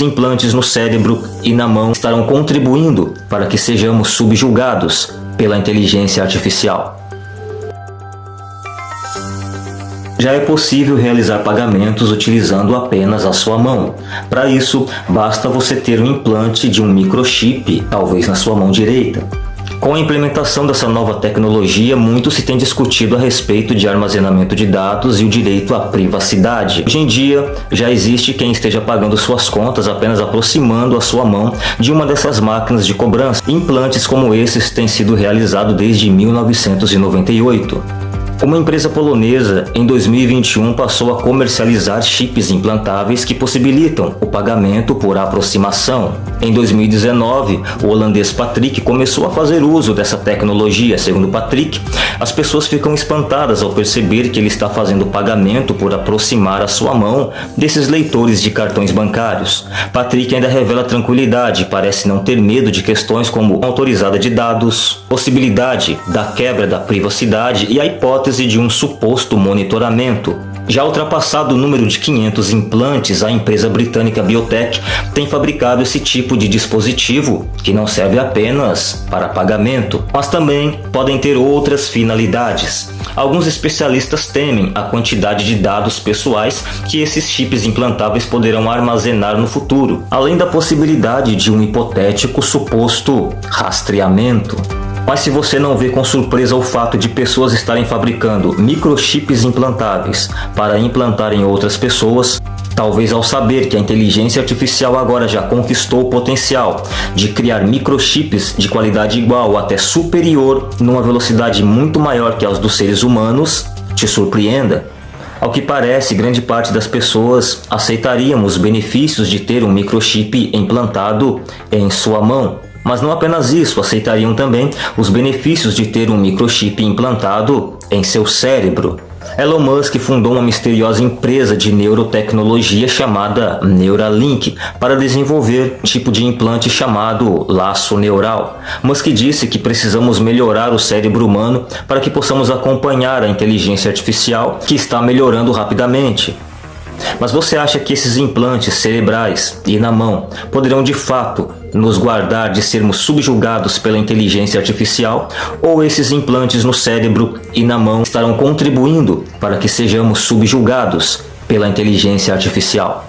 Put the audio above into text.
implantes no cérebro e na mão estarão contribuindo para que sejamos subjugados pela inteligência artificial. Já é possível realizar pagamentos utilizando apenas a sua mão. Para isso, basta você ter um implante de um microchip, talvez na sua mão direita. Com a implementação dessa nova tecnologia, muito se tem discutido a respeito de armazenamento de dados e o direito à privacidade. Hoje em dia, já existe quem esteja pagando suas contas apenas aproximando a sua mão de uma dessas máquinas de cobrança. Implantes como esses têm sido realizados desde 1998. Uma empresa polonesa, em 2021, passou a comercializar chips implantáveis que possibilitam o pagamento por aproximação. Em 2019, o holandês Patrick começou a fazer uso dessa tecnologia. Segundo Patrick, as pessoas ficam espantadas ao perceber que ele está fazendo pagamento por aproximar a sua mão desses leitores de cartões bancários. Patrick ainda revela tranquilidade, parece não ter medo de questões como autorizada de dados, possibilidade da quebra da privacidade e a hipótese de um suposto monitoramento. Já ultrapassado o número de 500 implantes, a empresa britânica Biotech tem fabricado esse tipo de dispositivo que não serve apenas para pagamento, mas também podem ter outras finalidades. Alguns especialistas temem a quantidade de dados pessoais que esses chips implantáveis poderão armazenar no futuro, além da possibilidade de um hipotético suposto rastreamento. Mas se você não vê com surpresa o fato de pessoas estarem fabricando microchips implantáveis para implantar em outras pessoas, Talvez ao saber que a inteligência artificial agora já conquistou o potencial de criar microchips de qualidade igual ou até superior numa velocidade muito maior que as dos seres humanos, te surpreenda. Ao que parece, grande parte das pessoas aceitariam os benefícios de ter um microchip implantado em sua mão. Mas não apenas isso, aceitariam também os benefícios de ter um microchip implantado em seu cérebro. Elon Musk fundou uma misteriosa empresa de neurotecnologia chamada Neuralink para desenvolver um tipo de implante chamado laço neural. Musk disse que precisamos melhorar o cérebro humano para que possamos acompanhar a inteligência artificial que está melhorando rapidamente. Mas você acha que esses implantes cerebrais e na mão poderão de fato nos guardar de sermos subjugados pela inteligência artificial? Ou esses implantes no cérebro e na mão estarão contribuindo para que sejamos subjugados pela inteligência artificial?